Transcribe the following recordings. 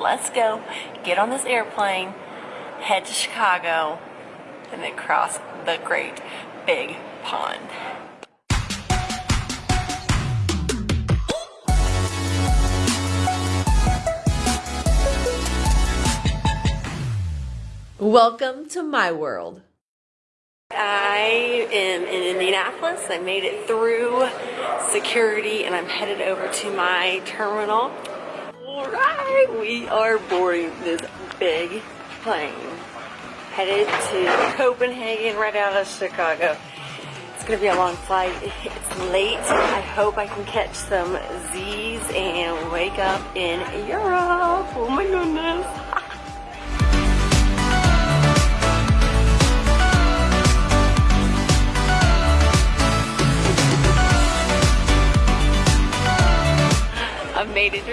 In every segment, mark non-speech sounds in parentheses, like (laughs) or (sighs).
let's go, get on this airplane, head to Chicago, and then cross the great big pond. Welcome to my world. I am in Indianapolis. I made it through security and I'm headed over to my terminal. Alright, we are boarding this big plane. Headed to Copenhagen right out of Chicago. It's gonna be a long flight. It's late. I hope I can catch some Z's and wake up in Europe. Oh my goodness.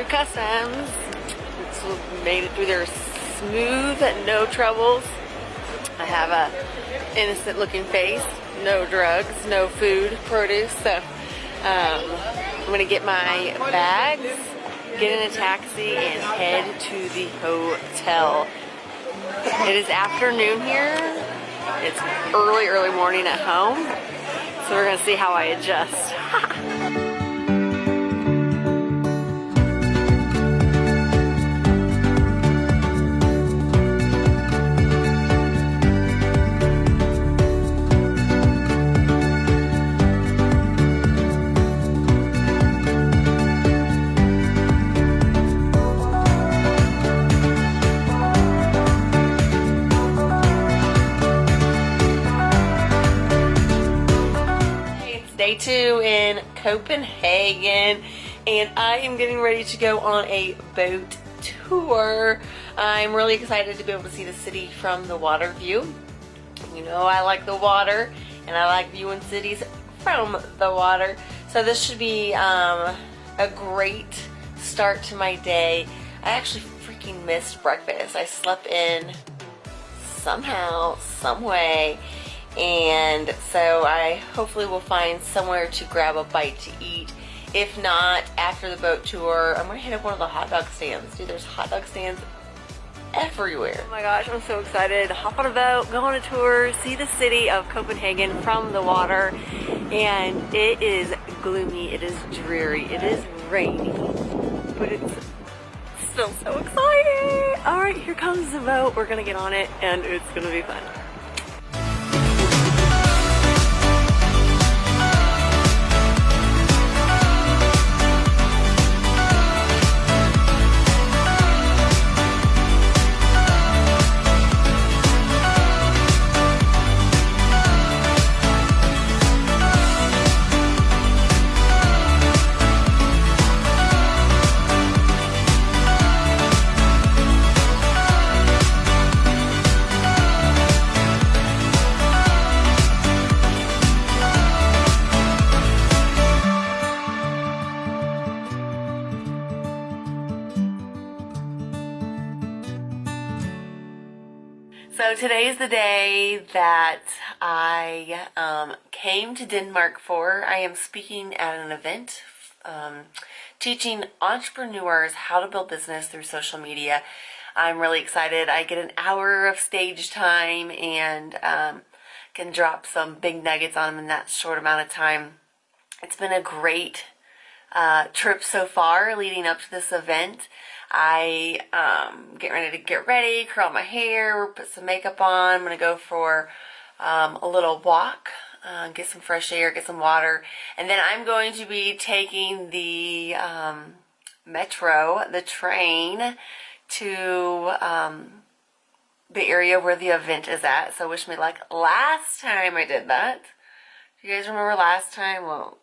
Customs. It's made it through there smooth, no troubles. I have a innocent looking face, no drugs, no food, produce. So um, I'm gonna get my bags, get in a taxi and head to the hotel. It is afternoon here. It's early, early morning at home. So we're gonna see how I adjust. (laughs) two in Copenhagen and I am getting ready to go on a boat tour. I'm really excited to be able to see the city from the water view. You know I like the water and I like viewing cities from the water. So this should be um, a great start to my day. I actually freaking missed breakfast. I slept in somehow, some way and so I hopefully will find somewhere to grab a bite to eat. If not, after the boat tour, I'm gonna hit up one of the hot dog stands. Dude, there's hot dog stands everywhere. Oh my gosh, I'm so excited. Hop on a boat, go on a tour, see the city of Copenhagen from the water. And it is gloomy, it is dreary, it is rainy, but it's still so exciting. All right, here comes the boat. We're gonna get on it and it's gonna be fun. The day that I um, came to Denmark for. I am speaking at an event um, teaching entrepreneurs how to build business through social media. I'm really excited. I get an hour of stage time and um, can drop some big nuggets on them in that short amount of time. It's been a great uh, trip so far leading up to this event. I um, get ready to get ready, curl my hair, put some makeup on. I'm going to go for um, a little walk, uh, get some fresh air, get some water. And then I'm going to be taking the um, metro, the train, to um, the area where the event is at. So wish me luck. Last time I did that, do you guys remember last time? Well,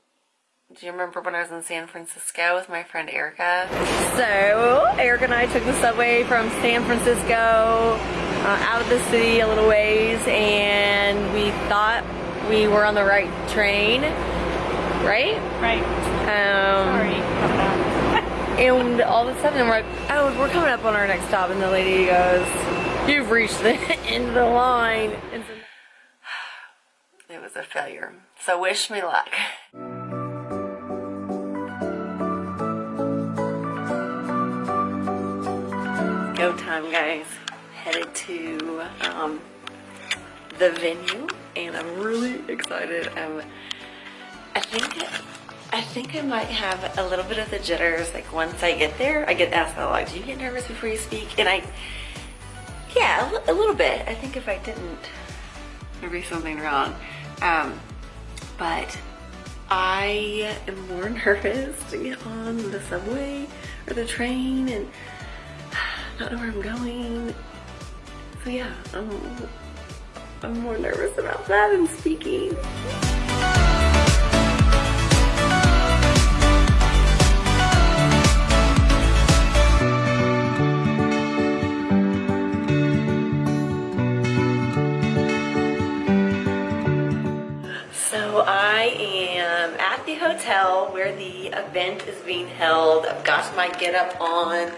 do you remember when I was in San Francisco with my friend Erica? So, Erica and I took the subway from San Francisco uh, out of the city a little ways and we thought we were on the right train, right? Right. Um, Sorry (laughs) and all of a sudden we're like, oh, we're coming up on our next stop and the lady goes, you've reached the (laughs) end of the line. And so (sighs) it was a failure. So wish me luck. (laughs) time, guys. Headed to um, the venue, and I'm really excited. I'm, I think I think I might have a little bit of the jitters. Like once I get there, I get asked a lot, do you get nervous before you speak? And I, yeah, a, a little bit. I think if I didn't, there'd be something wrong. Um, but I am more (laughs) nervous to get on the subway or the train and not know where I'm going. So yeah, I'm, I'm more nervous about that than speaking. So I am at the hotel where the event is being held. I've got my get up on,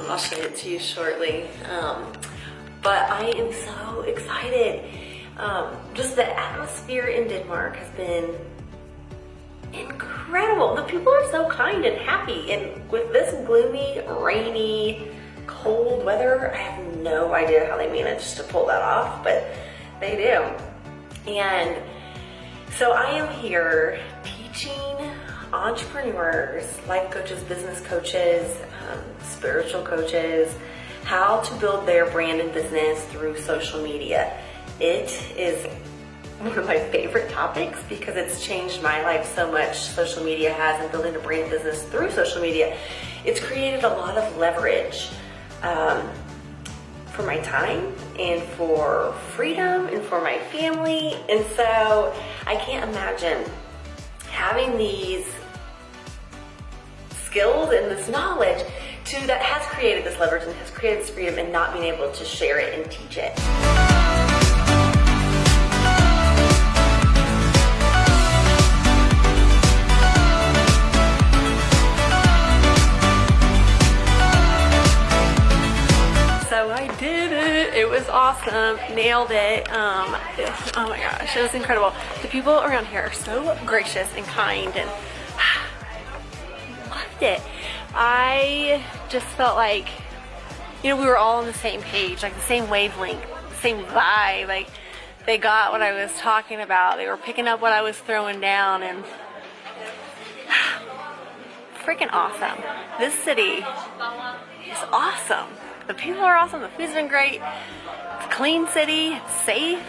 I'll show it to you shortly. Um, but I am so excited. Um, just the atmosphere in Denmark has been incredible. The people are so kind and happy. And with this gloomy, rainy, cold weather, I have no idea how they managed to pull that off, but they do. And so I am here teaching entrepreneurs, life coaches, business coaches, um, spiritual coaches, how to build their brand and business through social media. It is one of my favorite topics because it's changed my life so much. Social media has and building a brand business through social media. It's created a lot of leverage um, for my time and for freedom and for my family. And so I can't imagine having these skills and this knowledge to that has created this leverage and has created this freedom and not being able to share it and teach it. So I did it. It was awesome. Nailed it. Um, oh my gosh, it was incredible. The people around here are so gracious and kind and loved it. I just felt like, you know, we were all on the same page, like the same wavelength, the same vibe. Like they got what I was talking about. They were picking up what I was throwing down and (sighs) freaking awesome. This city is awesome. The people are awesome. The food's been great. It's a clean city. It's safe.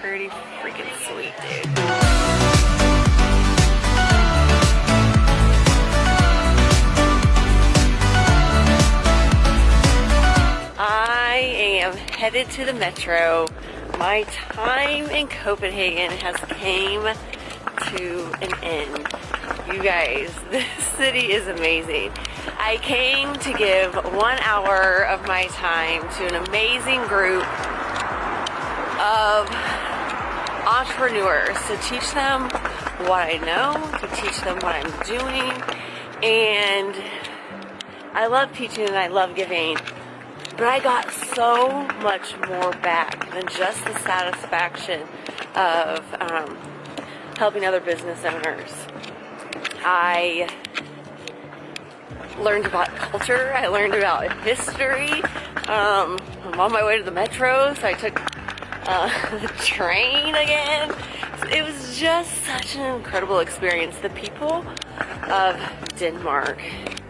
Pretty freaking sweet, dude. Headed to the metro. My time in Copenhagen has came to an end. You guys, (laughs) this city is amazing. I came to give one hour of my time to an amazing group of entrepreneurs to teach them what I know, to teach them what I'm doing, and I love teaching and I love giving, but I got so much more back than just the satisfaction of um, helping other business owners. I learned about culture. I learned about history. Um, I'm on my way to the metro, so I took uh, (laughs) the train again. It was just such an incredible experience. The people of Denmark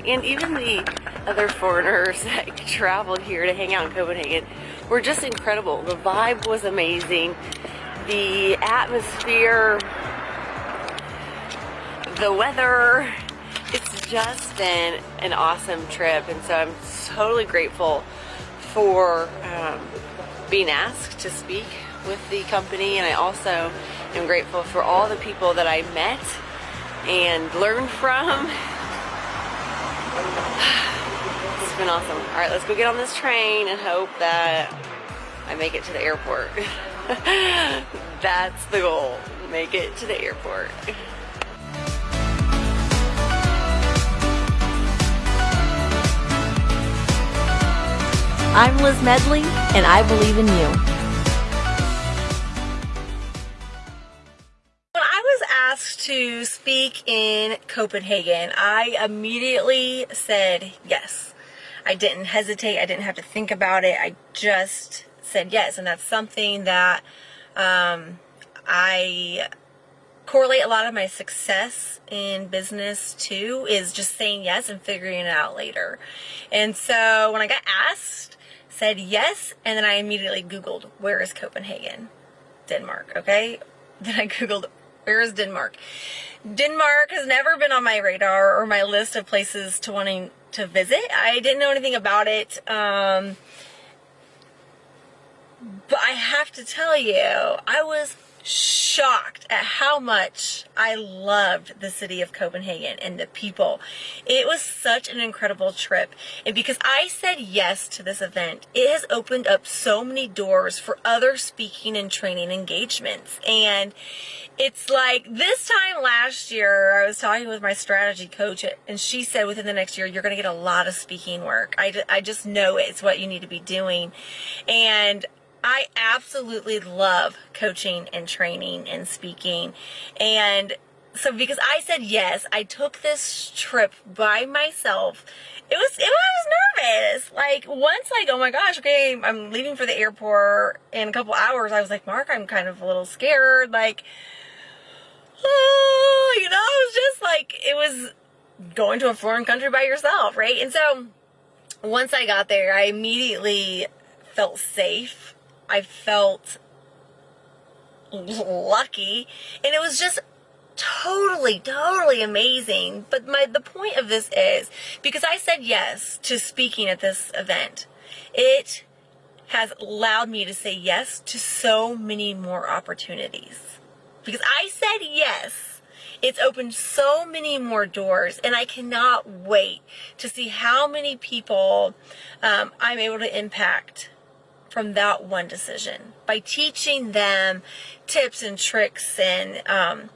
and even the other foreigners (laughs) that traveled here to hang out in Copenhagen were just incredible. The vibe was amazing. The atmosphere, the weather, it's just been an awesome trip and so I'm totally grateful for um, being asked to speak with the company and I also am grateful for all the people that I met and learned from. (sighs) (sighs) It's been awesome. All right, let's go get on this train and hope that I make it to the airport. (laughs) That's the goal, make it to the airport. I'm Liz Medley, and I believe in you. When I was asked to speak in Copenhagen, I immediately said yes. I didn't hesitate. I didn't have to think about it. I just said yes. And that's something that um, I correlate a lot of my success in business to is just saying yes and figuring it out later. And so when I got asked, said yes, and then I immediately Googled, where is Copenhagen? Denmark, okay? (laughs) Then I Googled, where is Denmark? Denmark has never been on my radar or my list of places to wanting to visit. I didn't know anything about it. Um, but I have to tell you, I was shocked at how much I loved the city of Copenhagen and the people. It was such an incredible trip. And because I said yes to this event, it has opened up so many doors for other speaking and training engagements. And it's like this time last year, I was talking with my strategy coach, and she said within the next year, you're going to get a lot of speaking work. I, I just know it. It's what you need to be doing. And I absolutely love coaching and training and speaking. And so because I said yes, I took this trip by myself. It was, it was nervous. Like once like, oh my gosh, okay, I'm leaving for the airport in a couple hours. I was like, Mark, I'm kind of a little scared. Like, oh, you know, it was just like, it was going to a foreign country by yourself, right? And so once I got there, I immediately felt safe I felt lucky and it was just totally totally amazing. But my the point of this is because I said yes to speaking at this event it has allowed me to say yes to so many more opportunities. Because I said yes it's opened so many more doors and I cannot wait to see how many people um, I'm able to impact from that one decision by teaching them tips and tricks and um,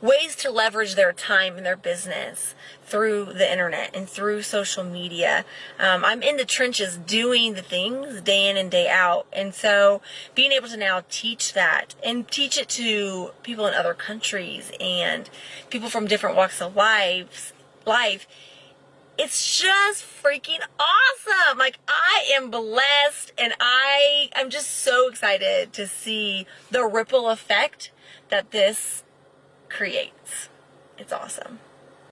ways to leverage their time in their business through the internet and through social media. Um, I'm in the trenches doing the things day in and day out. And so being able to now teach that and teach it to people in other countries and people from different walks of lives, life it's just freaking awesome. Like I am blessed and I I'm just so excited to see the ripple effect that this creates. It's awesome.